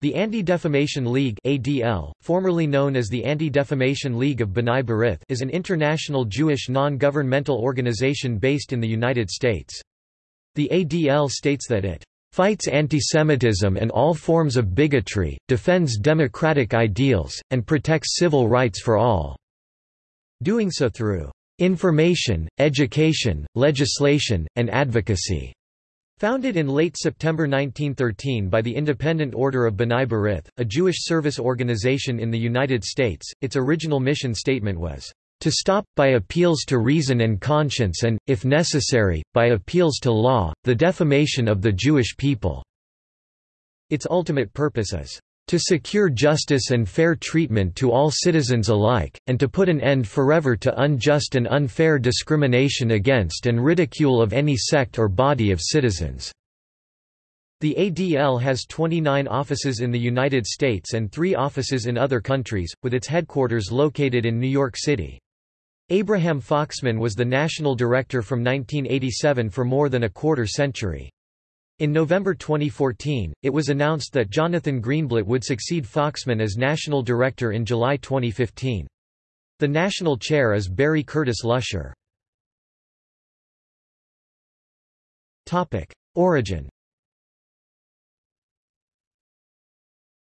The Anti-Defamation League ADL, formerly known as the Anti-Defamation League of B'nai B'rith is an international Jewish non-governmental organization based in the United States. The ADL states that it fights antisemitism and all forms of bigotry, defends democratic ideals, and protects civil rights for all, doing so through information, education, legislation, and advocacy. Founded in late September 1913 by the Independent Order of B'nai B'rith, a Jewish service organization in the United States, its original mission statement was, "...to stop, by appeals to reason and conscience and, if necessary, by appeals to law, the defamation of the Jewish people." Its ultimate purpose is, to secure justice and fair treatment to all citizens alike, and to put an end forever to unjust and unfair discrimination against and ridicule of any sect or body of citizens." The ADL has 29 offices in the United States and three offices in other countries, with its headquarters located in New York City. Abraham Foxman was the national director from 1987 for more than a quarter century. In November 2014, it was announced that Jonathan Greenblatt would succeed Foxman as national director in July 2015. The national chair is Barry Curtis Lusher. Origin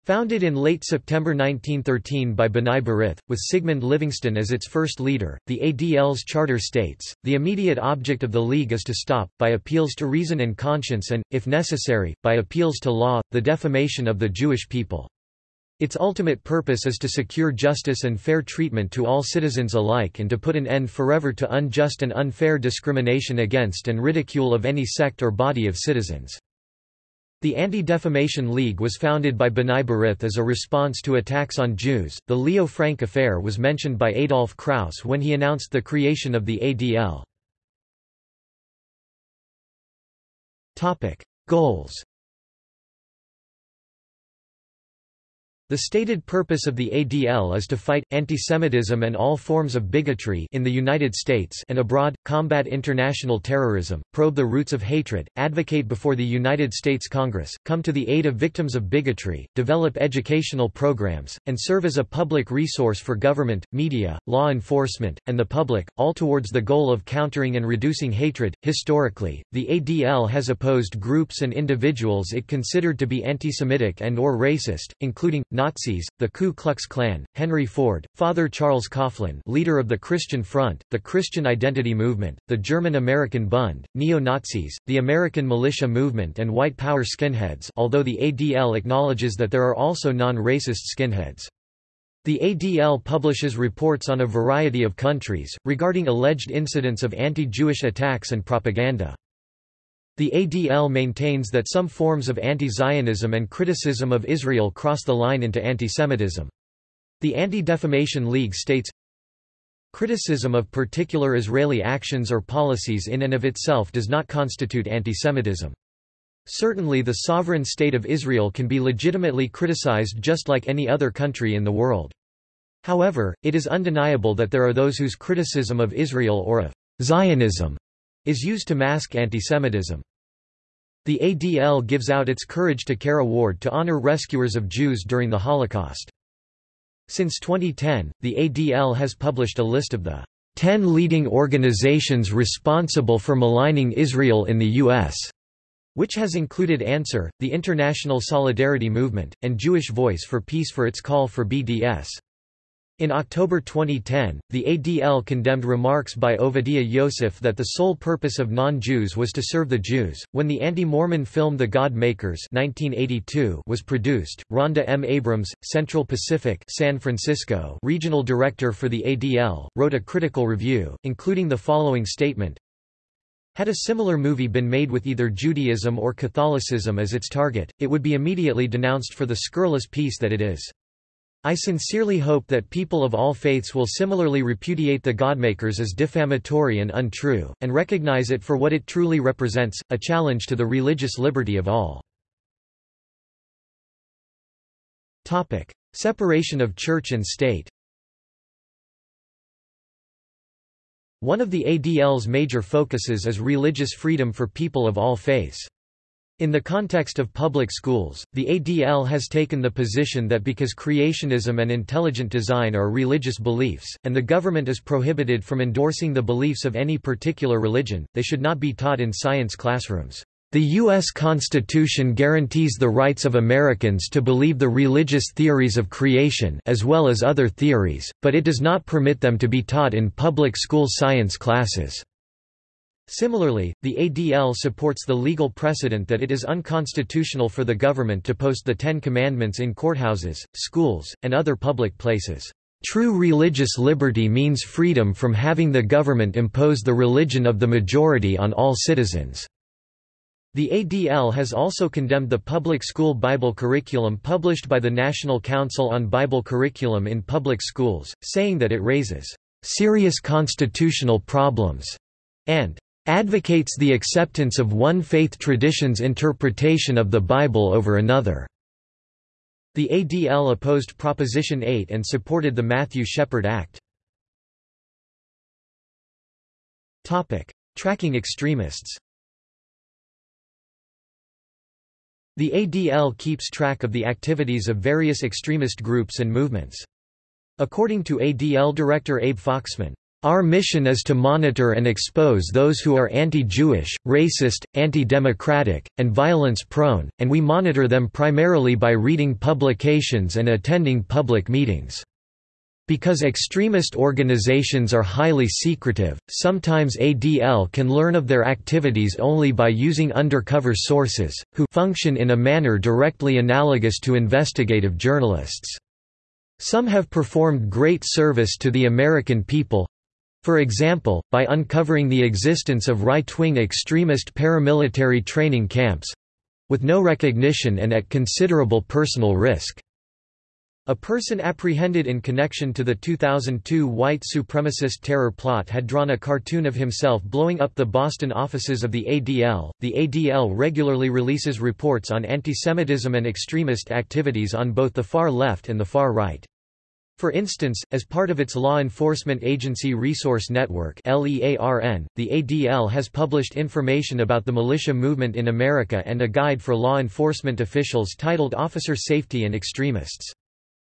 Founded in late September 1913 by B'nai B'rith, with Sigmund Livingston as its first leader, the ADL's charter states, the immediate object of the League is to stop, by appeals to reason and conscience and, if necessary, by appeals to law, the defamation of the Jewish people. Its ultimate purpose is to secure justice and fair treatment to all citizens alike and to put an end forever to unjust and unfair discrimination against and ridicule of any sect or body of citizens. The Anti-Defamation League was founded by B'nai B'rith as a response to attacks on Jews. The Leo Frank affair was mentioned by Adolf Kraus when he announced the creation of the ADL. Topic: Goals The stated purpose of the ADL is to fight, antisemitism and all forms of bigotry in the United States and abroad, combat international terrorism, probe the roots of hatred, advocate before the United States Congress, come to the aid of victims of bigotry, develop educational programs, and serve as a public resource for government, media, law enforcement, and the public, all towards the goal of countering and reducing hatred. Historically, the ADL has opposed groups and individuals it considered to be anti-Semitic and or racist, including Nazis, the Ku Klux Klan, Henry Ford, Father Charles Coughlin leader of the Christian Front, the Christian Identity Movement, the German-American Bund, neo-Nazis, the American Militia Movement and White Power skinheads although the ADL acknowledges that there are also non-racist skinheads. The ADL publishes reports on a variety of countries, regarding alleged incidents of anti-Jewish attacks and propaganda. The ADL maintains that some forms of anti-Zionism and criticism of Israel cross the line into antisemitism. The Anti-Defamation League states, Criticism of particular Israeli actions or policies in and of itself does not constitute antisemitism. Certainly the sovereign state of Israel can be legitimately criticized just like any other country in the world. However, it is undeniable that there are those whose criticism of Israel or of Zionism is used to mask antisemitism. The ADL gives out its Courage to Care award to honor rescuers of Jews during the Holocaust. Since 2010, the ADL has published a list of the 10 leading organizations responsible for maligning Israel in the U.S., which has included Answer, the International Solidarity Movement, and Jewish Voice for Peace for its call for BDS. In October 2010, the ADL condemned remarks by Ovadia Yosef that the sole purpose of non-Jews was to serve the Jews. When the anti-Mormon film The God Makers (1982) was produced, Rhonda M. Abrams, Central Pacific, San Francisco, regional director for the ADL, wrote a critical review, including the following statement: had a similar movie been made with either Judaism or Catholicism as its target, it would be immediately denounced for the scurrilous piece that it is. I sincerely hope that people of all faiths will similarly repudiate the Godmakers as defamatory and untrue, and recognize it for what it truly represents, a challenge to the religious liberty of all. Separation of church and state One of the ADL's major focuses is religious freedom for people of all faiths. In the context of public schools, the ADL has taken the position that because creationism and intelligent design are religious beliefs, and the government is prohibited from endorsing the beliefs of any particular religion, they should not be taught in science classrooms. The U.S. Constitution guarantees the rights of Americans to believe the religious theories of creation as well as other theories, but it does not permit them to be taught in public school science classes. Similarly, the ADL supports the legal precedent that it is unconstitutional for the government to post the Ten Commandments in courthouses, schools, and other public places. True religious liberty means freedom from having the government impose the religion of the majority on all citizens. The ADL has also condemned the public school Bible curriculum published by the National Council on Bible Curriculum in Public Schools, saying that it raises serious constitutional problems and advocates the acceptance of one faith tradition's interpretation of the Bible over another. The ADL opposed Proposition 8 and supported the Matthew Shepard Act. Tracking extremists The ADL keeps track of the activities of various extremist groups and movements. According to ADL Director Abe Foxman, our mission is to monitor and expose those who are anti-Jewish, racist, anti-democratic, and violence-prone, and we monitor them primarily by reading publications and attending public meetings. Because extremist organizations are highly secretive, sometimes ADL can learn of their activities only by using undercover sources, who function in a manner directly analogous to investigative journalists. Some have performed great service to the American people, for example, by uncovering the existence of right-wing extremist paramilitary training camps—with no recognition and at considerable personal risk. A person apprehended in connection to the 2002 white supremacist terror plot had drawn a cartoon of himself blowing up the Boston offices of the ADL. The ADL regularly releases reports on antisemitism and extremist activities on both the far left and the far right. For instance, as part of its Law Enforcement Agency Resource Network the ADL has published information about the militia movement in America and a guide for law enforcement officials titled Officer Safety and Extremists.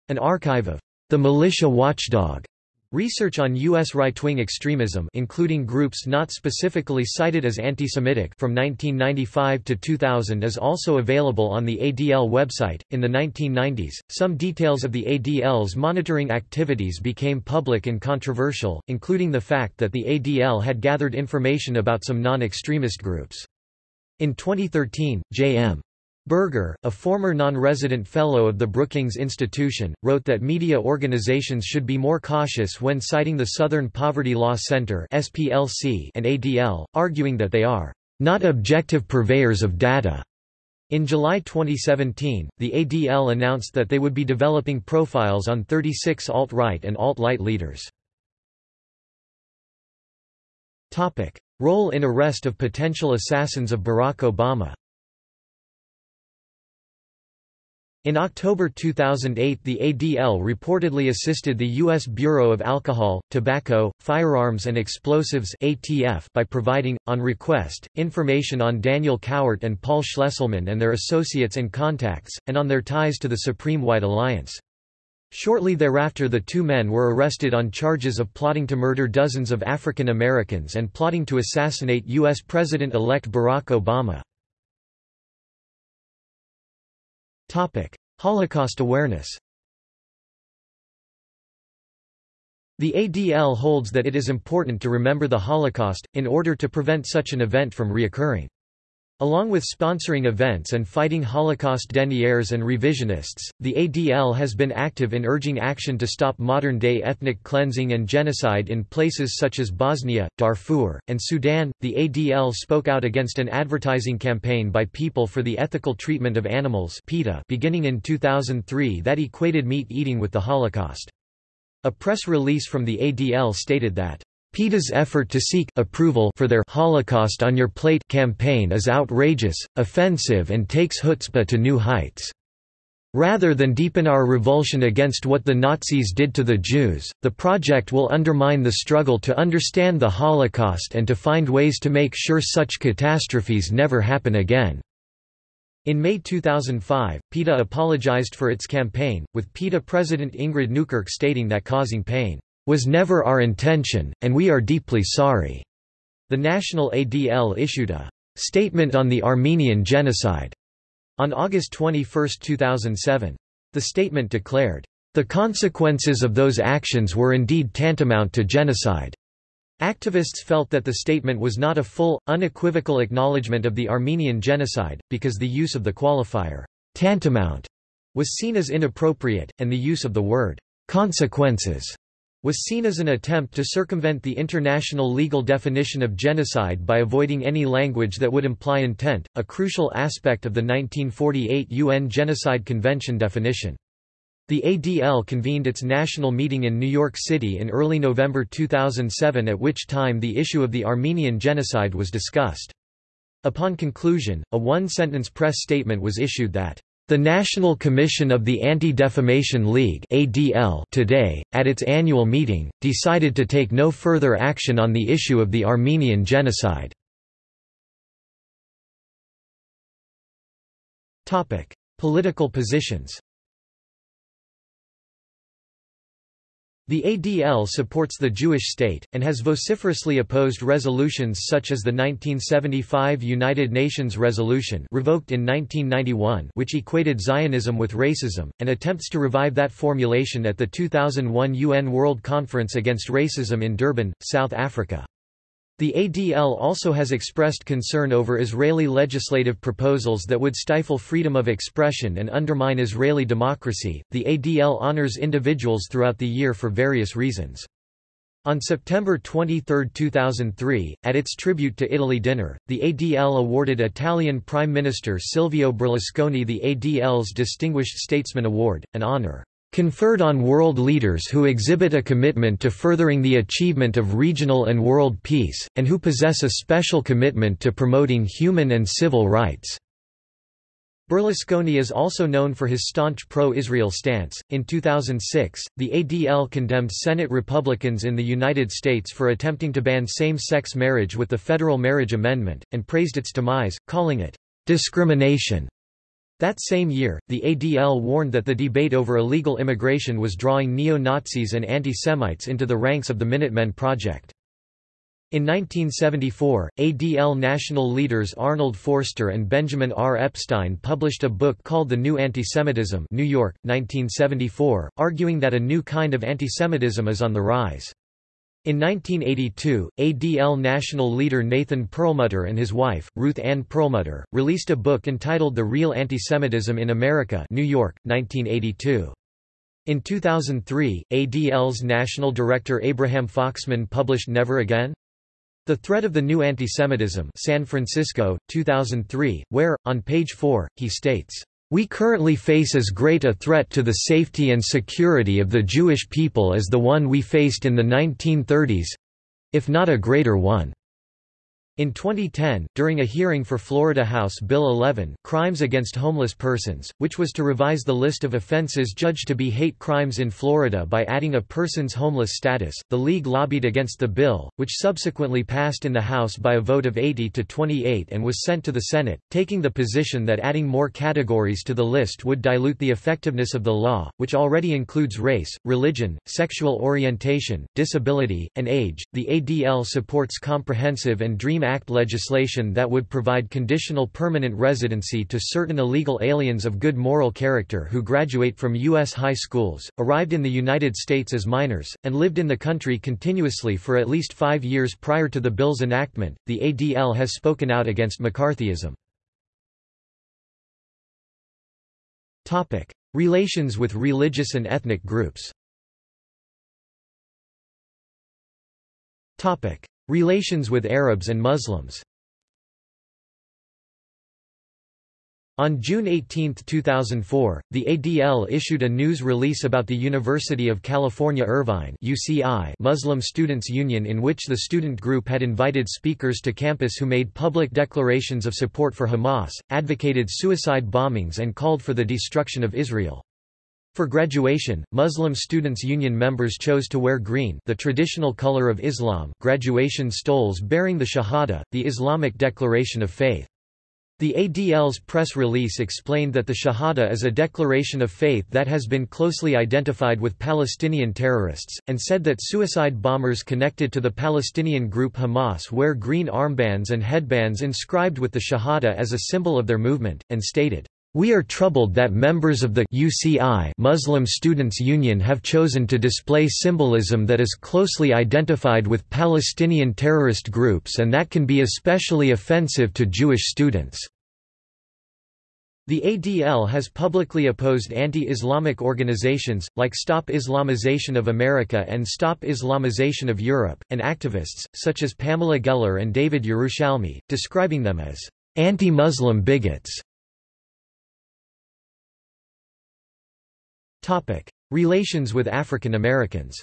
An archive of the militia watchdog Research on U.S. right-wing extremism including groups not specifically cited as anti-Semitic from 1995 to 2000 is also available on the ADL website. In the 1990s, some details of the ADL's monitoring activities became public and controversial, including the fact that the ADL had gathered information about some non-extremist groups. In 2013, J.M. Berger, a former non-resident fellow of the Brookings Institution, wrote that media organizations should be more cautious when citing the Southern Poverty Law Center and ADL, arguing that they are not objective purveyors of data. In July 2017, the ADL announced that they would be developing profiles on 36 alt-right and alt-light leaders. Role in arrest of potential assassins of Barack Obama In October 2008 the ADL reportedly assisted the U.S. Bureau of Alcohol, Tobacco, Firearms and Explosives ATF by providing, on request, information on Daniel Cowart and Paul Schlesselman and their associates and contacts, and on their ties to the Supreme White Alliance. Shortly thereafter the two men were arrested on charges of plotting to murder dozens of African Americans and plotting to assassinate U.S. President-elect Barack Obama. Holocaust awareness The ADL holds that it is important to remember the Holocaust, in order to prevent such an event from reoccurring. Along with sponsoring events and fighting Holocaust deniers and revisionists, the ADL has been active in urging action to stop modern-day ethnic cleansing and genocide in places such as Bosnia, Darfur, and Sudan. The ADL spoke out against an advertising campaign by People for the Ethical Treatment of Animals (PETA) beginning in 2003 that equated meat eating with the Holocaust. A press release from the ADL stated that PETA's effort to seek approval for their Holocaust on Your Plate campaign is outrageous, offensive and takes chutzpah to new heights. Rather than deepen our revulsion against what the Nazis did to the Jews, the project will undermine the struggle to understand the Holocaust and to find ways to make sure such catastrophes never happen again. In May 2005, PETA apologized for its campaign, with PETA President Ingrid Newkirk stating that causing pain was never our intention, and we are deeply sorry. The National ADL issued a statement on the Armenian genocide on August 21, 2007. The statement declared, the consequences of those actions were indeed tantamount to genocide. Activists felt that the statement was not a full, unequivocal acknowledgement of the Armenian genocide, because the use of the qualifier, tantamount, was seen as inappropriate, and the use of the word, consequences, was seen as an attempt to circumvent the international legal definition of genocide by avoiding any language that would imply intent, a crucial aspect of the 1948 UN Genocide Convention definition. The ADL convened its national meeting in New York City in early November 2007 at which time the issue of the Armenian genocide was discussed. Upon conclusion, a one-sentence press statement was issued that the National Commission of the Anti-Defamation League ADL today, at its annual meeting, decided to take no further action on the issue of the Armenian genocide. Political positions The ADL supports the Jewish state, and has vociferously opposed resolutions such as the 1975 United Nations resolution revoked in 1991 which equated Zionism with racism, and attempts to revive that formulation at the 2001 UN World Conference Against Racism in Durban, South Africa. The ADL also has expressed concern over Israeli legislative proposals that would stifle freedom of expression and undermine Israeli democracy. The ADL honors individuals throughout the year for various reasons. On September 23, 2003, at its Tribute to Italy dinner, the ADL awarded Italian Prime Minister Silvio Berlusconi the ADL's Distinguished Statesman Award, an honor conferred on world leaders who exhibit a commitment to furthering the achievement of regional and world peace, and who possess a special commitment to promoting human and civil rights. Berlusconi is also known for his staunch pro-Israel stance. In 2006, the ADL condemned Senate Republicans in the United States for attempting to ban same-sex marriage with the Federal Marriage Amendment, and praised its demise, calling it discrimination. That same year, the ADL warned that the debate over illegal immigration was drawing neo-Nazis and anti-Semites into the ranks of the Minutemen Project. In 1974, ADL national leaders Arnold Forster and Benjamin R. Epstein published a book called The New Antisemitism New York, 1974, arguing that a new kind of antisemitism is on the rise. In 1982, ADL national leader Nathan Perlmutter and his wife, Ruth Ann Perlmutter, released a book entitled The Real Antisemitism in America New York, 1982. In 2003, ADL's national director Abraham Foxman published Never Again? The Threat of the New Antisemitism San Francisco, 2003, where, on page 4, he states, we currently face as great a threat to the safety and security of the Jewish people as the one we faced in the 1930s—if not a greater one. In 2010, during a hearing for Florida House Bill 11 Crimes Against Homeless Persons, which was to revise the list of offenses judged to be hate crimes in Florida by adding a person's homeless status, the League lobbied against the bill, which subsequently passed in the House by a vote of 80 to 28 and was sent to the Senate, taking the position that adding more categories to the list would dilute the effectiveness of the law, which already includes race, religion, sexual orientation, disability, and age. The ADL supports comprehensive and DREAM Act legislation that would provide conditional permanent residency to certain illegal aliens of good moral character who graduate from U.S. high schools, arrived in the United States as minors, and lived in the country continuously for at least five years prior to the bill's enactment. The ADL has spoken out against McCarthyism. Relations with religious and ethnic groups Relations with Arabs and Muslims On June 18, 2004, the ADL issued a news release about the University of California Irvine UCI Muslim Students Union in which the student group had invited speakers to campus who made public declarations of support for Hamas, advocated suicide bombings and called for the destruction of Israel. For graduation, Muslim Students' Union members chose to wear green the traditional color of Islam graduation stoles bearing the Shahada, the Islamic declaration of faith. The ADL's press release explained that the Shahada is a declaration of faith that has been closely identified with Palestinian terrorists, and said that suicide bombers connected to the Palestinian group Hamas wear green armbands and headbands inscribed with the Shahada as a symbol of their movement, and stated, we are troubled that members of the UCI Muslim Students Union have chosen to display symbolism that is closely identified with Palestinian terrorist groups and that can be especially offensive to Jewish students. The ADL has publicly opposed anti-Islamic organizations, like Stop Islamization of America and Stop Islamization of Europe, and activists, such as Pamela Geller and David Yerushalmi, describing them as anti-Muslim bigots. Relations with African Americans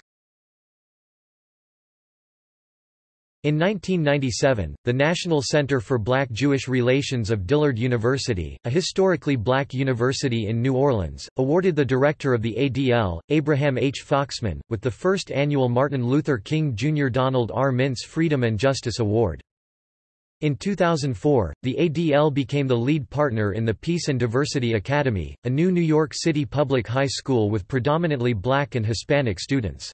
In 1997, the National Center for Black-Jewish Relations of Dillard University, a historically black university in New Orleans, awarded the director of the ADL, Abraham H. Foxman, with the first annual Martin Luther King Jr. Donald R. Mintz Freedom and Justice Award. In 2004, the ADL became the lead partner in the Peace and Diversity Academy, a new New York City public high school with predominantly black and Hispanic students.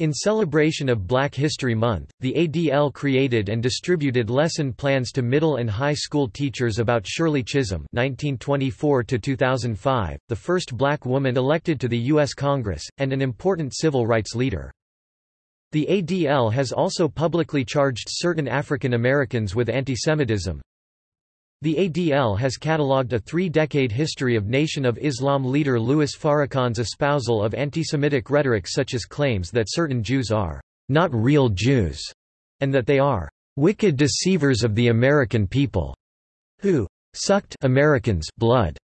In celebration of Black History Month, the ADL created and distributed lesson plans to middle and high school teachers about Shirley Chisholm (1924–2005), the first black woman elected to the U.S. Congress, and an important civil rights leader. The ADL has also publicly charged certain African Americans with antisemitism. The ADL has catalogued a three-decade history of Nation of Islam leader Louis Farrakhan's espousal of antisemitic rhetoric such as claims that certain Jews are not real Jews, and that they are wicked deceivers of the American people, who sucked Americans' blood,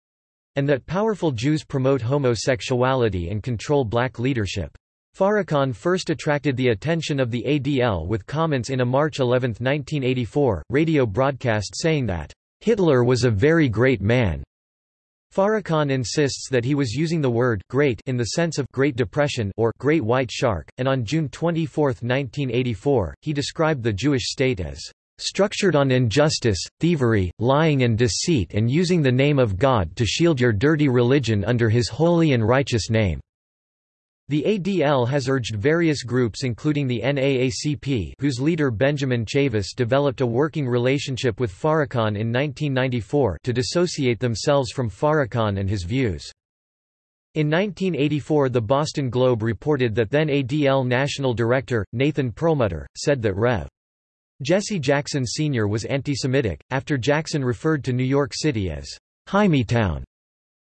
and that powerful Jews promote homosexuality and control black leadership. Farrakhan first attracted the attention of the ADL with comments in a March 11, 1984, radio broadcast saying that, "...Hitler was a very great man." Farrakhan insists that he was using the word great in the sense of Great Depression or Great White Shark, and on June 24, 1984, he described the Jewish state as structured on injustice, thievery, lying and deceit and using the name of God to shield your dirty religion under his holy and righteous name. The ADL has urged various groups including the NAACP whose leader Benjamin Chavis developed a working relationship with Farrakhan in 1994 to dissociate themselves from Farrakhan and his views. In 1984 the Boston Globe reported that then ADL National Director, Nathan Perlmutter, said that Rev. Jesse Jackson Sr. was anti-Semitic, after Jackson referred to New York City as Hymietown.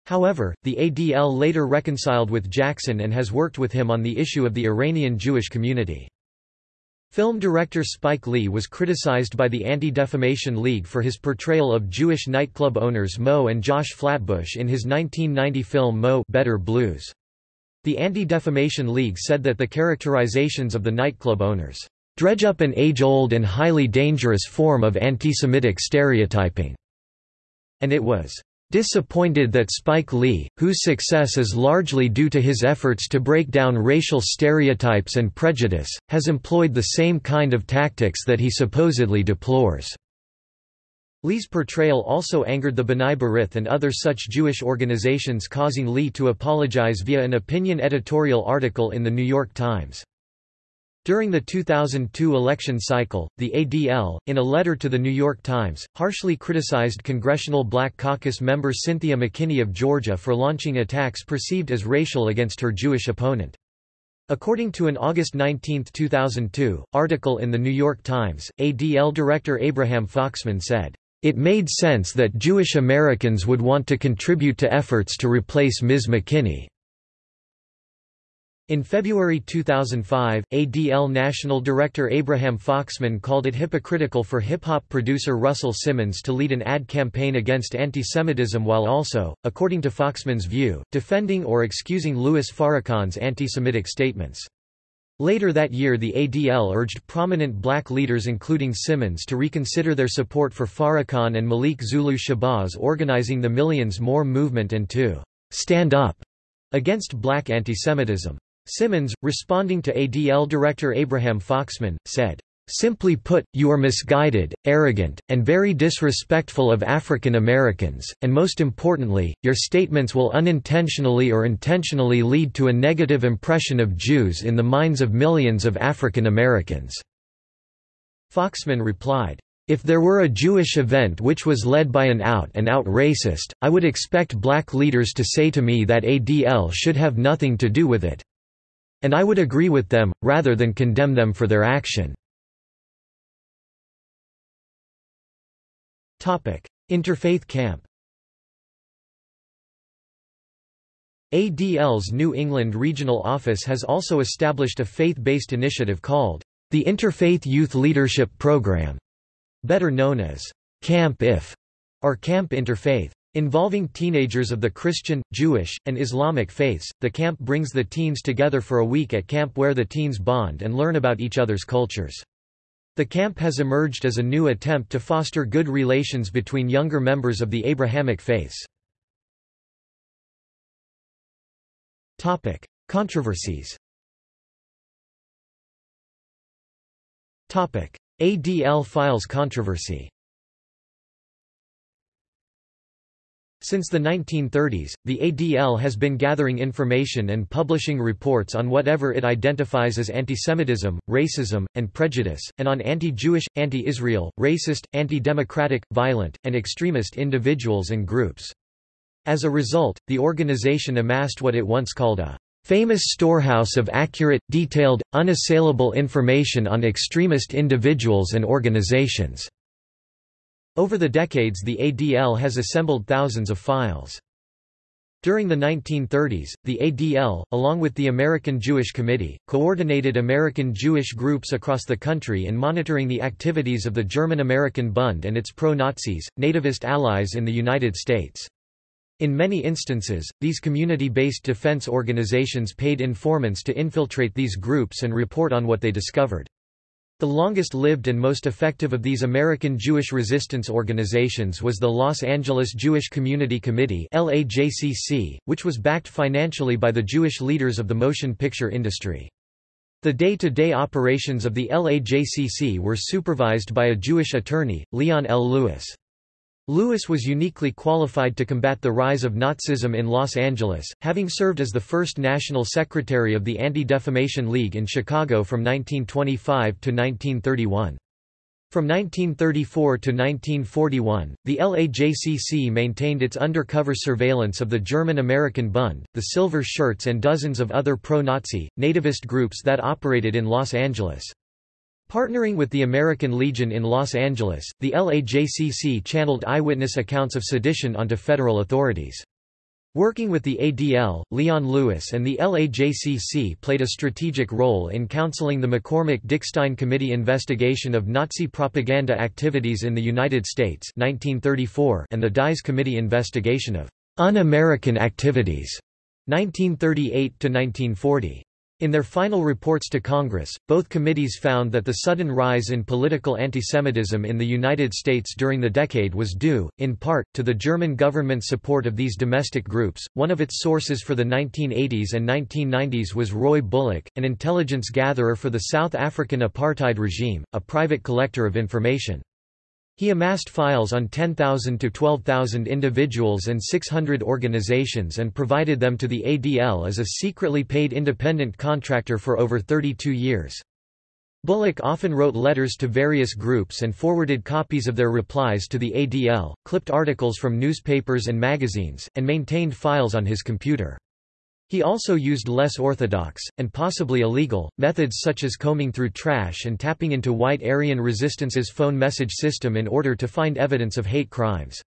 However, the ADL later reconciled with Jackson and has worked with him on the issue of the Iranian Jewish community. Film director Spike Lee was criticized by the Anti-Defamation League for his portrayal of Jewish nightclub owners Moe and Josh Flatbush in his 1990 film Mo' Better Blues. The Anti-Defamation League said that the characterizations of the nightclub owners dredge up an age-old and highly dangerous form of anti-Semitic stereotyping, and it was Disappointed that Spike Lee, whose success is largely due to his efforts to break down racial stereotypes and prejudice, has employed the same kind of tactics that he supposedly deplores. Lee's portrayal also angered the B'nai B'rith and other such Jewish organizations causing Lee to apologize via an opinion editorial article in The New York Times. During the 2002 election cycle, the ADL, in a letter to The New York Times, harshly criticized Congressional Black Caucus member Cynthia McKinney of Georgia for launching attacks perceived as racial against her Jewish opponent. According to an August 19, 2002, article in The New York Times, ADL director Abraham Foxman said, "...it made sense that Jewish Americans would want to contribute to efforts to replace Ms. McKinney." In February 2005, ADL National Director Abraham Foxman called it hypocritical for hip-hop producer Russell Simmons to lead an ad campaign against anti-Semitism while also, according to Foxman's view, defending or excusing Louis Farrakhan's anti-Semitic statements. Later that year the ADL urged prominent black leaders including Simmons to reconsider their support for Farrakhan and Malik Zulu Shabazz organizing the Millions More movement and to «stand up» against black antisemitism. Simmons, responding to ADL director Abraham Foxman, said, Simply put, you are misguided, arrogant, and very disrespectful of African Americans, and most importantly, your statements will unintentionally or intentionally lead to a negative impression of Jews in the minds of millions of African Americans." Foxman replied, if there were a Jewish event which was led by an out-and-out -out racist, I would expect black leaders to say to me that ADL should have nothing to do with it. And I would agree with them, rather than condemn them for their action. Interfaith camp ADL's New England regional office has also established a faith-based initiative called the Interfaith Youth Leadership Program, better known as Camp IF or Camp Interfaith. Involving teenagers of the Christian, Jewish, and Islamic faiths, the camp brings the teens together for a week at camp where the teens bond and learn about each other's cultures. The camp has emerged as a new attempt to foster good relations between younger members of the Abrahamic faiths. Controversies ADL files controversy Since the 1930s, the ADL has been gathering information and publishing reports on whatever it identifies as antisemitism, racism, and prejudice, and on anti-Jewish, anti-Israel, racist, anti-democratic, violent, and extremist individuals and groups. As a result, the organization amassed what it once called a famous storehouse of accurate, detailed, unassailable information on extremist individuals and organizations. Over the decades the ADL has assembled thousands of files. During the 1930s, the ADL, along with the American Jewish Committee, coordinated American Jewish groups across the country in monitoring the activities of the German-American Bund and its pro-Nazis, nativist allies in the United States. In many instances, these community-based defense organizations paid informants to infiltrate these groups and report on what they discovered. The longest-lived and most effective of these American Jewish resistance organizations was the Los Angeles Jewish Community Committee which was backed financially by the Jewish leaders of the motion picture industry. The day-to-day -day operations of the LAJCC were supervised by a Jewish attorney, Leon L. Lewis. Lewis was uniquely qualified to combat the rise of Nazism in Los Angeles, having served as the first national secretary of the Anti-Defamation League in Chicago from 1925 to 1931. From 1934 to 1941, the LAJCC maintained its undercover surveillance of the German-American Bund, the Silver Shirts and dozens of other pro-Nazi, nativist groups that operated in Los Angeles. Partnering with the American Legion in Los Angeles, the LAJCC channeled eyewitness accounts of sedition onto federal authorities. Working with the ADL, Leon Lewis and the LAJCC played a strategic role in counseling the McCormick-Dickstein Committee investigation of Nazi propaganda activities in the United States 1934 and the Dies Committee investigation of un-American activities 1938–1940. In their final reports to Congress, both committees found that the sudden rise in political antisemitism in the United States during the decade was due, in part, to the German government's support of these domestic groups. One of its sources for the 1980s and 1990s was Roy Bullock, an intelligence gatherer for the South African apartheid regime, a private collector of information. He amassed files on 10,000 to 12,000 individuals and 600 organizations and provided them to the ADL as a secretly paid independent contractor for over 32 years. Bullock often wrote letters to various groups and forwarded copies of their replies to the ADL, clipped articles from newspapers and magazines, and maintained files on his computer. He also used less orthodox, and possibly illegal, methods such as combing through trash and tapping into White Aryan Resistance's phone message system in order to find evidence of hate crimes.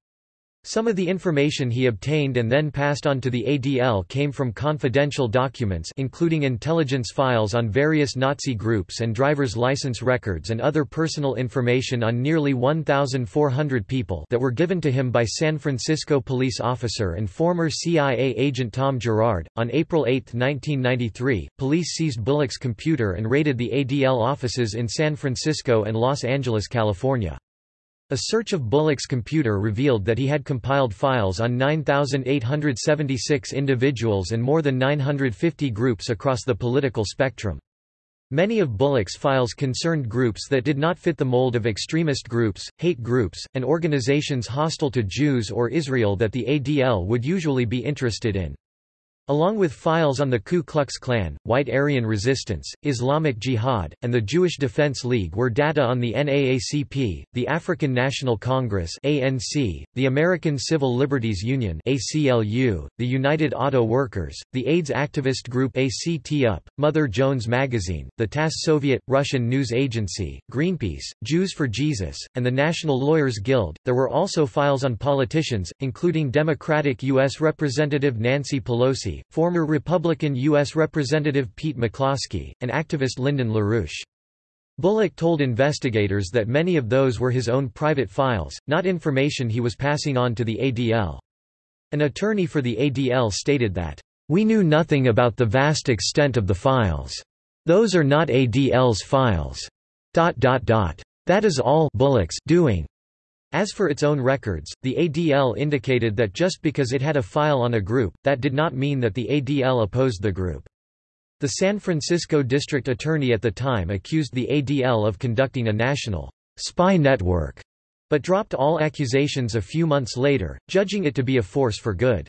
Some of the information he obtained and then passed on to the ADL came from confidential documents including intelligence files on various Nazi groups and driver's license records and other personal information on nearly 1,400 people that were given to him by San Francisco police officer and former CIA agent Tom Gerard. On April 8, 1993, police seized Bullock's computer and raided the ADL offices in San Francisco and Los Angeles, California. A search of Bullock's computer revealed that he had compiled files on 9,876 individuals and more than 950 groups across the political spectrum. Many of Bullock's files concerned groups that did not fit the mold of extremist groups, hate groups, and organizations hostile to Jews or Israel that the ADL would usually be interested in. Along with files on the Ku Klux Klan, White Aryan Resistance, Islamic Jihad, and the Jewish Defense League were data on the NAACP, the African National Congress ANC, the American Civil Liberties Union ACLU, the United Auto Workers, the AIDS activist group ACT UP, Mother Jones Magazine, the TASS Soviet, Russian news agency, Greenpeace, Jews for Jesus, and the National Lawyers Guild. There were also files on politicians, including Democratic U.S. Representative Nancy Pelosi, former Republican U.S. Representative Pete McCloskey, and activist Lyndon LaRouche. Bullock told investigators that many of those were his own private files, not information he was passing on to the ADL. An attorney for the ADL stated that, "...we knew nothing about the vast extent of the files. Those are not ADL's files." Dot, dot, dot. That is all Bullock's doing. As for its own records, the ADL indicated that just because it had a file on a group, that did not mean that the ADL opposed the group. The San Francisco district attorney at the time accused the ADL of conducting a national spy network, but dropped all accusations a few months later, judging it to be a force for good.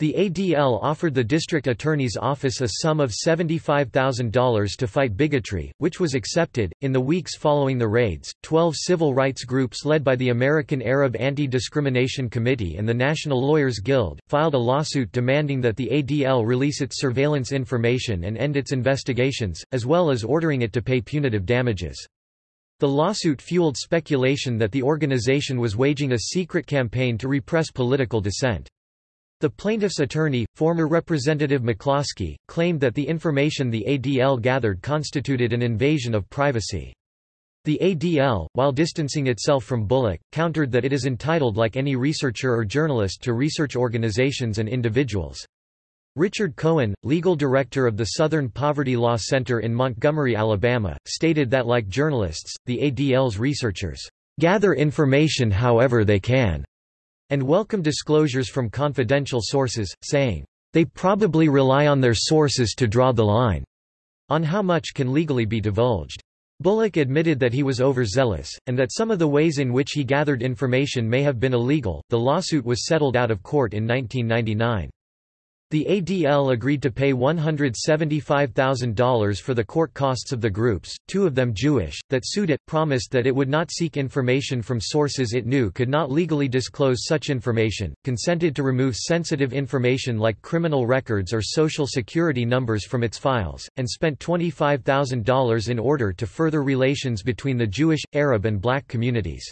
The ADL offered the district attorney's office a sum of $75,000 to fight bigotry, which was accepted. In the weeks following the raids, 12 civil rights groups led by the American Arab Anti Discrimination Committee and the National Lawyers Guild filed a lawsuit demanding that the ADL release its surveillance information and end its investigations, as well as ordering it to pay punitive damages. The lawsuit fueled speculation that the organization was waging a secret campaign to repress political dissent. The plaintiff's attorney, former Representative McCloskey, claimed that the information the ADL gathered constituted an invasion of privacy. The ADL, while distancing itself from Bullock, countered that it is entitled like any researcher or journalist to research organizations and individuals. Richard Cohen, legal director of the Southern Poverty Law Center in Montgomery, Alabama, stated that like journalists, the ADL's researchers gather information however they can and welcome disclosures from confidential sources, saying, "...they probably rely on their sources to draw the line," on how much can legally be divulged. Bullock admitted that he was overzealous, and that some of the ways in which he gathered information may have been illegal. The lawsuit was settled out of court in 1999. The ADL agreed to pay $175,000 for the court costs of the groups, two of them Jewish, that sued it, promised that it would not seek information from sources it knew could not legally disclose such information, consented to remove sensitive information like criminal records or social security numbers from its files, and spent $25,000 in order to further relations between the Jewish, Arab and black communities.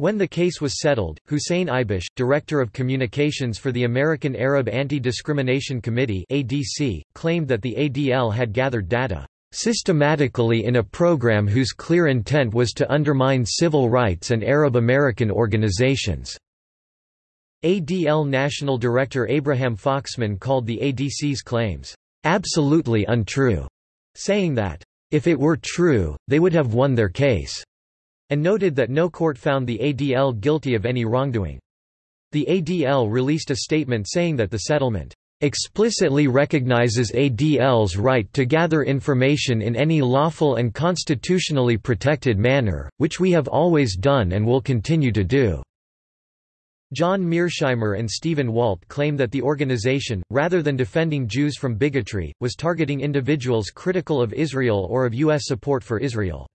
When the case was settled, Hussein Ibish, Director of Communications for the American Arab Anti-Discrimination Committee ADC, claimed that the ADL had gathered data systematically in a program whose clear intent was to undermine civil rights and Arab American organizations. ADL National Director Abraham Foxman called the ADC's claims, "...absolutely untrue", saying that, "...if it were true, they would have won their case." And noted that no court found the ADL guilty of any wrongdoing. The ADL released a statement saying that the settlement explicitly recognizes ADL's right to gather information in any lawful and constitutionally protected manner, which we have always done and will continue to do." John Mearsheimer and Stephen Walt claim that the organization, rather than defending Jews from bigotry, was targeting individuals critical of Israel or of U.S. support for Israel.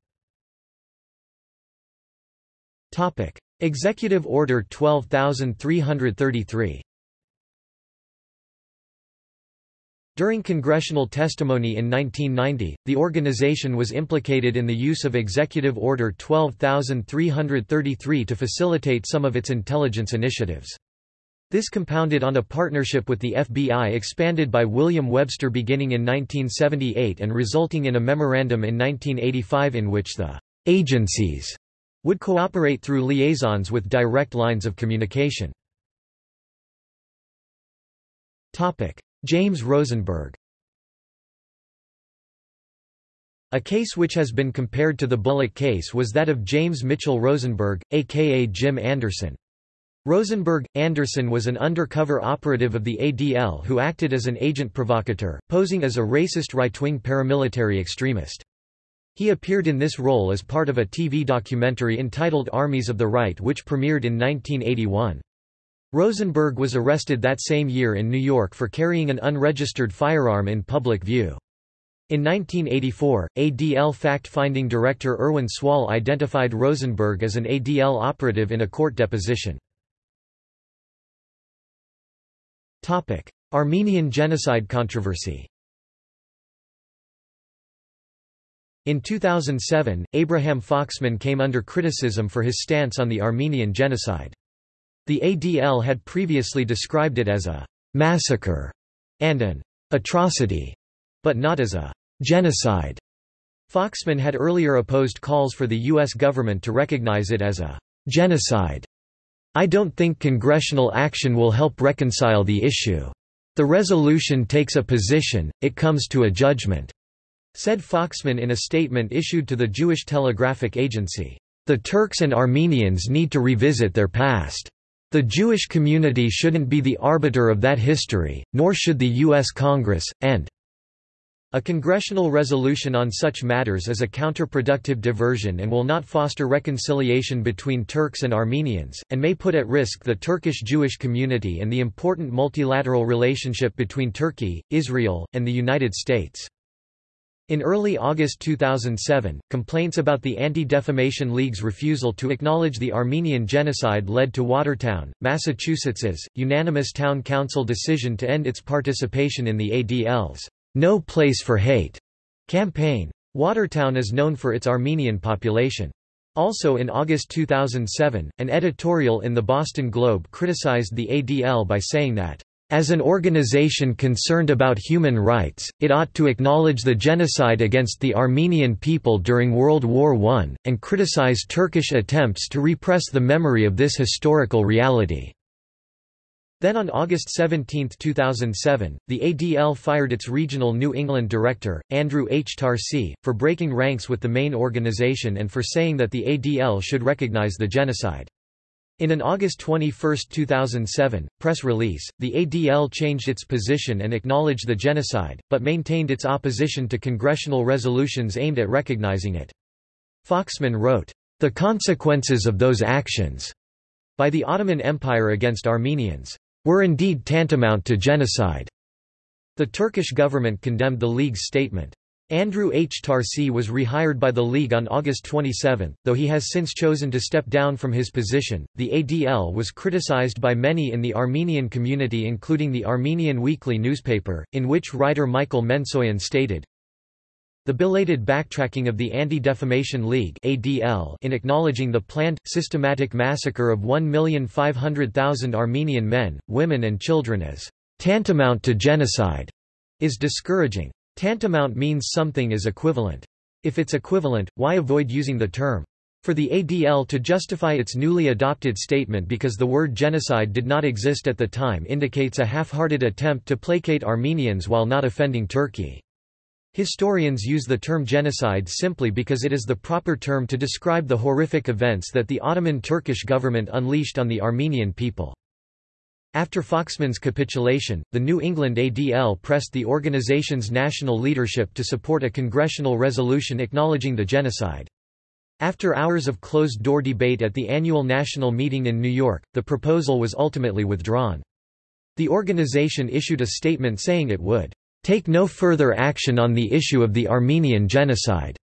Topic: Executive Order 12333. During congressional testimony in 1990, the organization was implicated in the use of Executive Order 12333 to facilitate some of its intelligence initiatives. This compounded on a partnership with the FBI expanded by William Webster beginning in 1978 and resulting in a memorandum in 1985 in which the agencies would cooperate through liaisons with direct lines of communication. James Rosenberg A case which has been compared to the Bullock case was that of James Mitchell Rosenberg, aka Jim Anderson. Rosenberg Anderson was an undercover operative of the ADL who acted as an agent provocateur, posing as a racist right-wing paramilitary extremist. He appeared in this role as part of a TV documentary entitled Armies of the Right which premiered in 1981. Rosenberg was arrested that same year in New York for carrying an unregistered firearm in public view. In 1984, ADL fact-finding director Irwin Suall identified Rosenberg as an ADL operative in a court deposition. Armenian genocide controversy In 2007, Abraham Foxman came under criticism for his stance on the Armenian genocide. The ADL had previously described it as a «massacre» and an «atrocity», but not as a «genocide». Foxman had earlier opposed calls for the U.S. government to recognize it as a «genocide». I don't think congressional action will help reconcile the issue. The resolution takes a position, it comes to a judgment said Foxman in a statement issued to the Jewish Telegraphic Agency. The Turks and Armenians need to revisit their past. The Jewish community shouldn't be the arbiter of that history, nor should the U.S. Congress, and a congressional resolution on such matters is a counterproductive diversion and will not foster reconciliation between Turks and Armenians, and may put at risk the Turkish Jewish community and the important multilateral relationship between Turkey, Israel, and the United States. In early August 2007, complaints about the Anti-Defamation League's refusal to acknowledge the Armenian genocide led to Watertown, Massachusetts's, unanimous town council decision to end its participation in the ADL's No Place for Hate campaign. Watertown is known for its Armenian population. Also in August 2007, an editorial in the Boston Globe criticized the ADL by saying that as an organization concerned about human rights, it ought to acknowledge the genocide against the Armenian people during World War I, and criticize Turkish attempts to repress the memory of this historical reality. Then on August 17, 2007, the ADL fired its regional New England director, Andrew H. Tarsy, for breaking ranks with the main organization and for saying that the ADL should recognize the genocide. In an August 21, 2007, press release, the ADL changed its position and acknowledged the genocide, but maintained its opposition to congressional resolutions aimed at recognizing it. Foxman wrote, "...the consequences of those actions," by the Ottoman Empire against Armenians, "...were indeed tantamount to genocide." The Turkish government condemned the League's statement. Andrew H. Tarsy was rehired by the League on August 27, though he has since chosen to step down from his position. The ADL was criticized by many in the Armenian community, including the Armenian Weekly newspaper, in which writer Michael Mensoian stated, the belated backtracking of the Anti-Defamation League (ADL) in acknowledging the planned, systematic massacre of 1,500,000 Armenian men, women and children as tantamount to genocide is discouraging. Tantamount means something is equivalent. If it's equivalent, why avoid using the term? For the ADL to justify its newly adopted statement because the word genocide did not exist at the time indicates a half-hearted attempt to placate Armenians while not offending Turkey. Historians use the term genocide simply because it is the proper term to describe the horrific events that the Ottoman Turkish government unleashed on the Armenian people. After Foxman's capitulation, the New England ADL pressed the organization's national leadership to support a congressional resolution acknowledging the genocide. After hours of closed-door debate at the annual national meeting in New York, the proposal was ultimately withdrawn. The organization issued a statement saying it would take no further action on the issue of the Armenian genocide.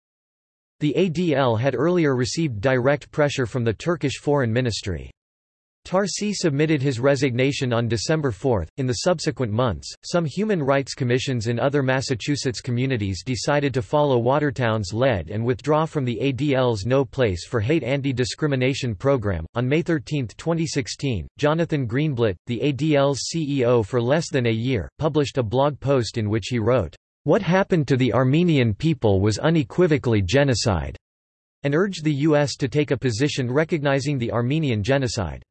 The ADL had earlier received direct pressure from the Turkish Foreign Ministry. Tarsy submitted his resignation on December 4. In the subsequent months, some human rights commissions in other Massachusetts communities decided to follow Watertown's lead and withdraw from the ADL's No Place for Hate anti discrimination program. On May 13, 2016, Jonathan Greenblatt, the ADL's CEO for less than a year, published a blog post in which he wrote, What happened to the Armenian people was unequivocally genocide, and urged the U.S. to take a position recognizing the Armenian genocide.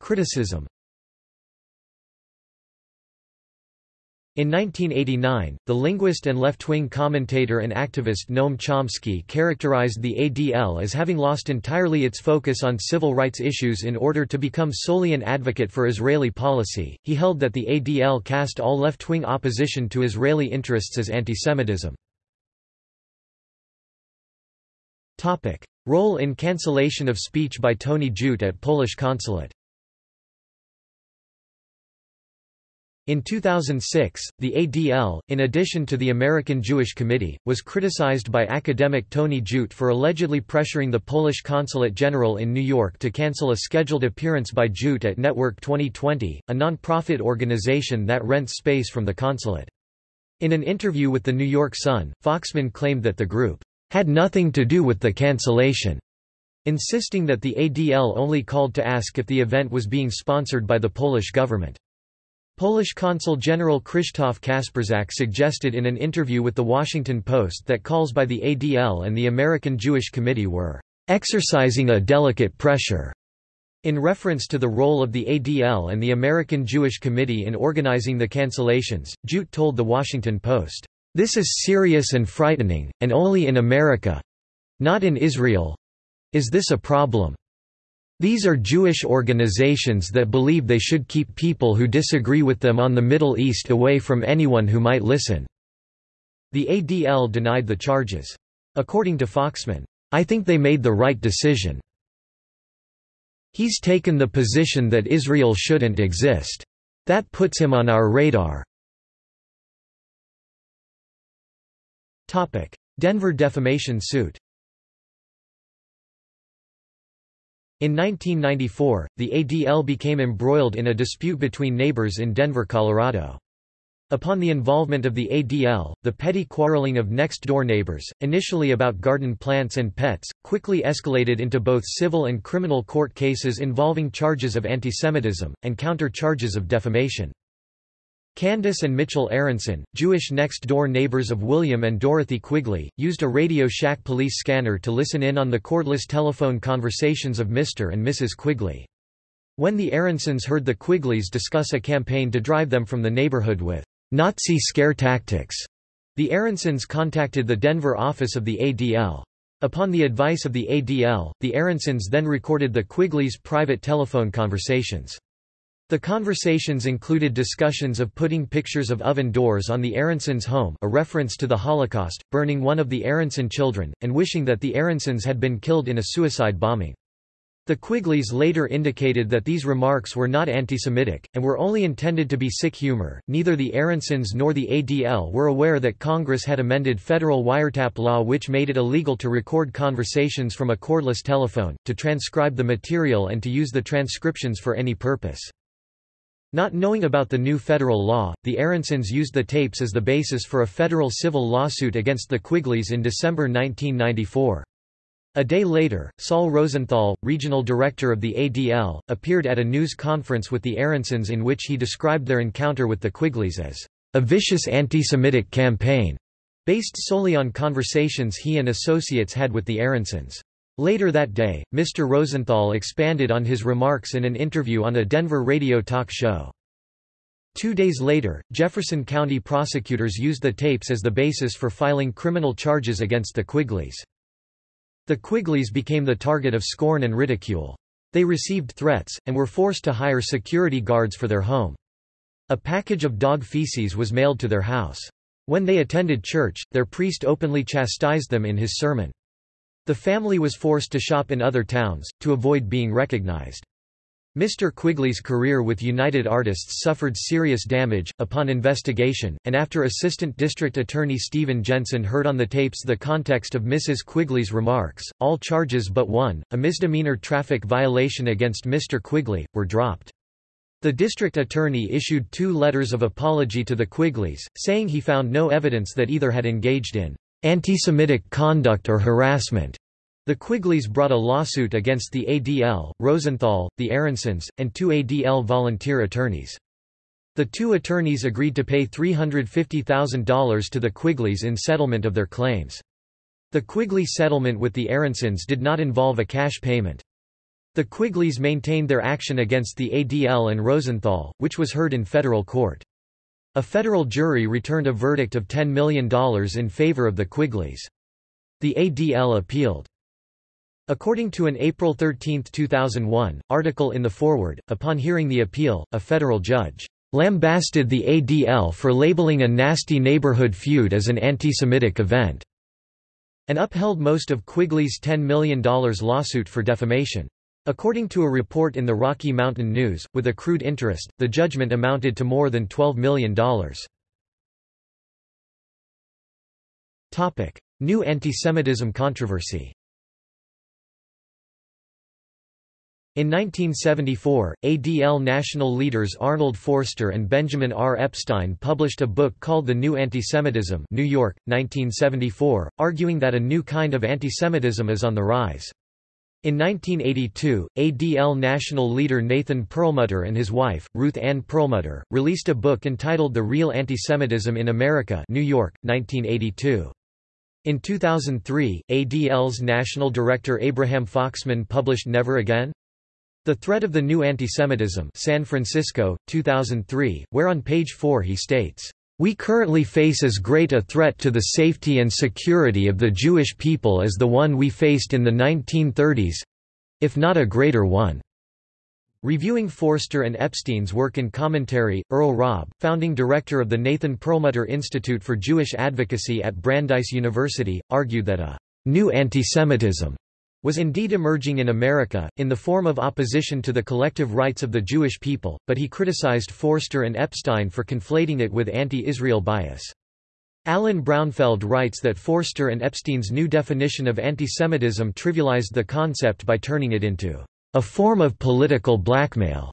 Criticism In 1989, the linguist and left-wing commentator and activist Noam Chomsky characterized the ADL as having lost entirely its focus on civil rights issues in order to become solely an advocate for Israeli policy. He held that the ADL cast all left-wing opposition to Israeli interests as antisemitism. Topic: Role in cancellation of speech by Tony Judt at Polish consulate. In 2006, the ADL, in addition to the American Jewish Committee, was criticized by academic Tony Judt for allegedly pressuring the Polish Consulate General in New York to cancel a scheduled appearance by Judt at Network 2020, a non-profit organization that rents space from the consulate. In an interview with the New York Sun, Foxman claimed that the group had nothing to do with the cancellation, insisting that the ADL only called to ask if the event was being sponsored by the Polish government. Polish Consul General Krzysztof Kasprzyk suggested in an interview with The Washington Post that calls by the ADL and the American Jewish Committee were exercising a delicate pressure in reference to the role of the ADL and the American Jewish Committee in organizing the cancellations, Judt told The Washington Post, "...this is serious and frightening, and only in America—not in Israel—is this a problem." These are Jewish organizations that believe they should keep people who disagree with them on the Middle East away from anyone who might listen." The ADL denied the charges. According to Foxman, I think they made the right decision. He's taken the position that Israel shouldn't exist. That puts him on our radar. Denver defamation suit In 1994, the ADL became embroiled in a dispute between neighbors in Denver, Colorado. Upon the involvement of the ADL, the petty quarreling of next-door neighbors, initially about garden plants and pets, quickly escalated into both civil and criminal court cases involving charges of antisemitism, and counter-charges of defamation. Candace and Mitchell Aronson, Jewish next-door neighbors of William and Dorothy Quigley, used a Radio Shack police scanner to listen in on the cordless telephone conversations of Mr. and Mrs. Quigley. When the Aronsons heard the Quigleys discuss a campaign to drive them from the neighborhood with Nazi scare tactics, the Aronsons contacted the Denver office of the ADL. Upon the advice of the ADL, the Aronsons then recorded the Quigleys' private telephone conversations. The conversations included discussions of putting pictures of oven doors on the Aronsons' home a reference to the Holocaust, burning one of the Aronson children, and wishing that the Aronsons had been killed in a suicide bombing. The Quigleys later indicated that these remarks were not anti-Semitic, and were only intended to be sick humor. Neither the Aronsons nor the ADL were aware that Congress had amended federal wiretap law which made it illegal to record conversations from a cordless telephone, to transcribe the material and to use the transcriptions for any purpose. Not knowing about the new federal law, the Aronsons used the tapes as the basis for a federal civil lawsuit against the Quigleys in December 1994. A day later, Saul Rosenthal, regional director of the ADL, appeared at a news conference with the Aronsons in which he described their encounter with the Quigleys as a vicious anti-Semitic campaign, based solely on conversations he and associates had with the Aronsons. Later that day, Mr. Rosenthal expanded on his remarks in an interview on a Denver radio talk show. Two days later, Jefferson County prosecutors used the tapes as the basis for filing criminal charges against the Quigleys. The Quigleys became the target of scorn and ridicule. They received threats, and were forced to hire security guards for their home. A package of dog feces was mailed to their house. When they attended church, their priest openly chastised them in his sermon. The family was forced to shop in other towns, to avoid being recognized. Mr. Quigley's career with United Artists suffered serious damage. Upon investigation, and after Assistant District Attorney Stephen Jensen heard on the tapes the context of Mrs. Quigley's remarks, all charges but one, a misdemeanor traffic violation against Mr. Quigley, were dropped. The district attorney issued two letters of apology to the Quigleys, saying he found no evidence that either had engaged in anti-Semitic conduct or harassment. The Quigleys brought a lawsuit against the ADL, Rosenthal, the Aronsons, and two ADL volunteer attorneys. The two attorneys agreed to pay $350,000 to the Quigleys in settlement of their claims. The Quigley settlement with the Aronsons did not involve a cash payment. The Quigleys maintained their action against the ADL and Rosenthal, which was heard in federal court. A federal jury returned a verdict of $10 million in favor of the Quigleys. The ADL appealed. According to an April 13, 2001, article in The Forward, upon hearing the appeal, a federal judge lambasted the ADL for labeling a nasty neighborhood feud as an anti-Semitic event, and upheld most of Quigley's $10 million lawsuit for defamation. According to a report in the Rocky Mountain News, with accrued interest, the judgment amounted to more than $12 million. New antisemitism controversy In 1974, ADL national leaders Arnold Forster and Benjamin R. Epstein published a book called The New Antisemitism New York, 1974, arguing that a new kind of antisemitism is on the rise. In 1982, ADL national leader Nathan Perlmutter and his wife, Ruth Ann Perlmutter, released a book entitled The Real Antisemitism in America New York, 1982. In 2003, ADL's national director Abraham Foxman published Never Again? The Threat of the New Antisemitism San Francisco, 2003, where on page 4 he states, "...we currently face as great a threat to the safety and security of the Jewish people as the one we faced in the 1930s—if not a greater one." Reviewing Forster and Epstein's work in commentary, Earl Raab, founding director of the Nathan Perlmutter Institute for Jewish Advocacy at Brandeis University, argued that a new antisemitism was indeed emerging in America, in the form of opposition to the collective rights of the Jewish people, but he criticized Forster and Epstein for conflating it with anti-Israel bias. Alan Brownfeld writes that Forster and Epstein's new definition of antisemitism trivialized the concept by turning it into a form of political blackmail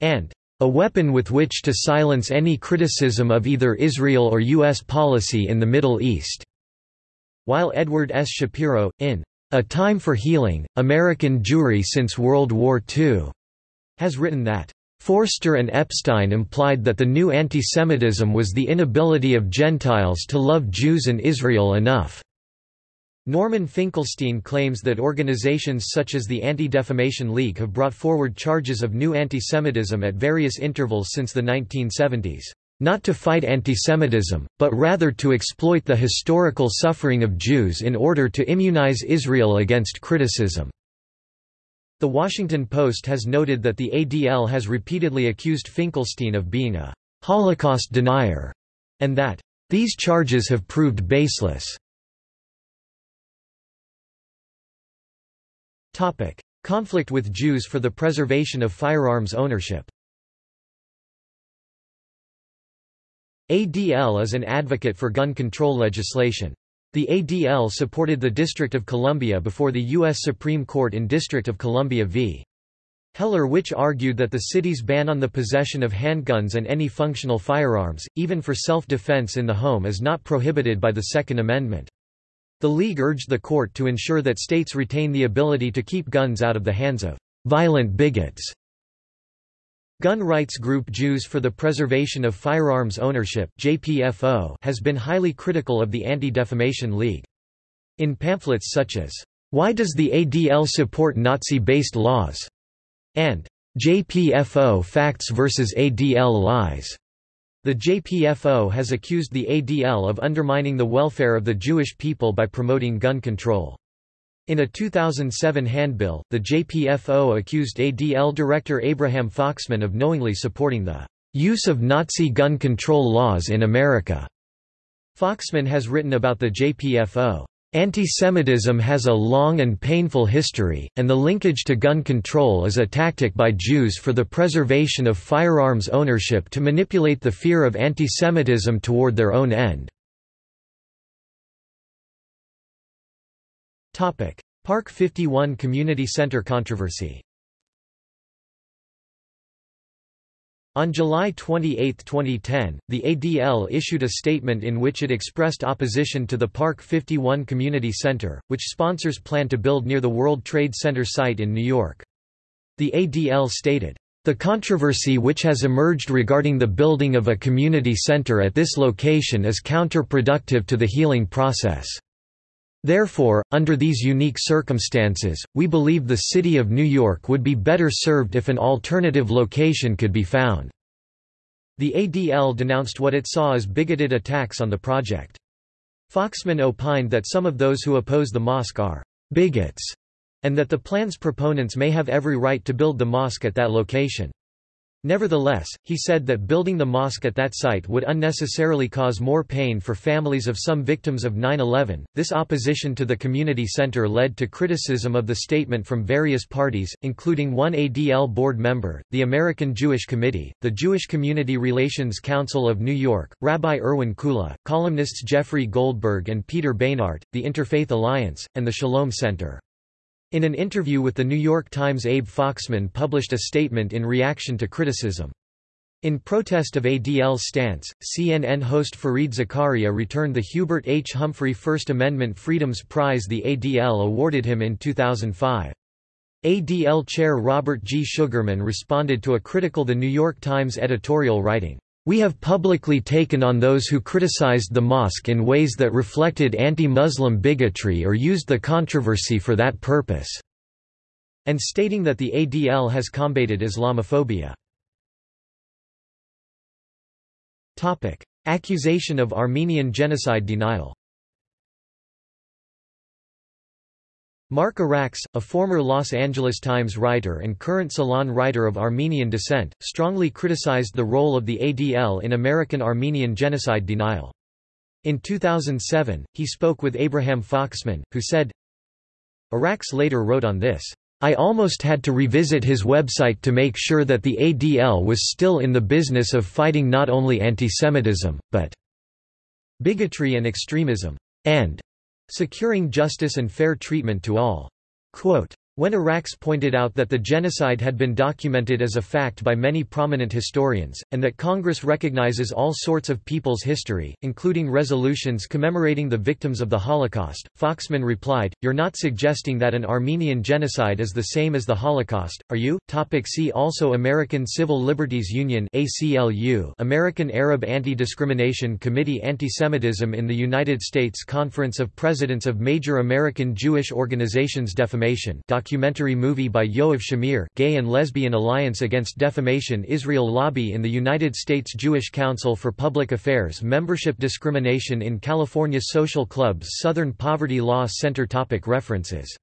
and a weapon with which to silence any criticism of either Israel or U.S. policy in the Middle East. While Edward S. Shapiro, in a Time for Healing, American Jewry Since World War II, has written that Forster and Epstein implied that the new antisemitism was the inability of Gentiles to love Jews and Israel enough. Norman Finkelstein claims that organizations such as the Anti-Defamation League have brought forward charges of new antisemitism at various intervals since the 1970s not to fight antisemitism, but rather to exploit the historical suffering of Jews in order to immunize Israel against criticism. The Washington Post has noted that the ADL has repeatedly accused Finkelstein of being a Holocaust denier, and that these charges have proved baseless. Conflict with Jews for the preservation of firearms ownership ADL is an advocate for gun control legislation. The ADL supported the District of Columbia before the U.S. Supreme Court in District of Columbia v. Heller which argued that the city's ban on the possession of handguns and any functional firearms, even for self-defense in the home is not prohibited by the Second Amendment. The League urged the court to ensure that states retain the ability to keep guns out of the hands of violent bigots Gun rights group Jews for the Preservation of Firearms Ownership JPFO has been highly critical of the Anti-Defamation League. In pamphlets such as, Why Does the ADL Support Nazi-Based Laws? and JPFO Facts vs. ADL Lies. The JPFO has accused the ADL of undermining the welfare of the Jewish people by promoting gun control. In a 2007 handbill, the JPFO accused ADL director Abraham Foxman of knowingly supporting the use of Nazi gun control laws in America. Foxman has written about the JPFO. Anti-Semitism has a long and painful history, and the linkage to gun control is a tactic by Jews for the preservation of firearms ownership to manipulate the fear of anti-Semitism toward their own end. Park 51 Community Center controversy On July 28, 2010, the ADL issued a statement in which it expressed opposition to the Park 51 Community Center, which sponsors plan to build near the World Trade Center site in New York. The ADL stated, "...the controversy which has emerged regarding the building of a community center at this location is counterproductive to the healing process." Therefore, under these unique circumstances, we believe the City of New York would be better served if an alternative location could be found. The ADL denounced what it saw as bigoted attacks on the project. Foxman opined that some of those who oppose the mosque are bigots, and that the plan's proponents may have every right to build the mosque at that location. Nevertheless, he said that building the mosque at that site would unnecessarily cause more pain for families of some victims of 9-11. This opposition to the community center led to criticism of the statement from various parties, including one ADL board member, the American Jewish Committee, the Jewish Community Relations Council of New York, Rabbi Irwin Kula, columnists Jeffrey Goldberg and Peter Beinart, the Interfaith Alliance, and the Shalom Center. In an interview with The New York Times Abe Foxman published a statement in reaction to criticism. In protest of ADL's stance, CNN host Fareed Zakaria returned the Hubert H. Humphrey First Amendment Freedoms Prize the ADL awarded him in 2005. ADL chair Robert G. Sugarman responded to a critical The New York Times editorial writing, we have publicly taken on those who criticized the mosque in ways that reflected anti-Muslim bigotry or used the controversy for that purpose", and stating that the ADL has combated Islamophobia. Accusation of Armenian genocide denial Mark Arax, a former Los Angeles Times writer and current Salon writer of Armenian descent, strongly criticized the role of the ADL in American Armenian genocide denial. In 2007, he spoke with Abraham Foxman, who said, Arax later wrote on this, I almost had to revisit his website to make sure that the ADL was still in the business of fighting not only antisemitism, but bigotry and extremism, and Securing justice and fair treatment to all. Quote, when Arax pointed out that the genocide had been documented as a fact by many prominent historians, and that Congress recognizes all sorts of people's history, including resolutions commemorating the victims of the Holocaust, Foxman replied, You're not suggesting that an Armenian genocide is the same as the Holocaust, are you? Topic see also American Civil Liberties Union ACLU American Arab Anti-Discrimination Committee Antisemitism in the United States Conference of Presidents of Major American Jewish Organizations Defamation documentary movie by Yoav Shamir Gay and Lesbian Alliance Against Defamation Israel Lobby in the United States Jewish Council for Public Affairs Membership Discrimination in California Social Clubs Southern Poverty Law Center topic References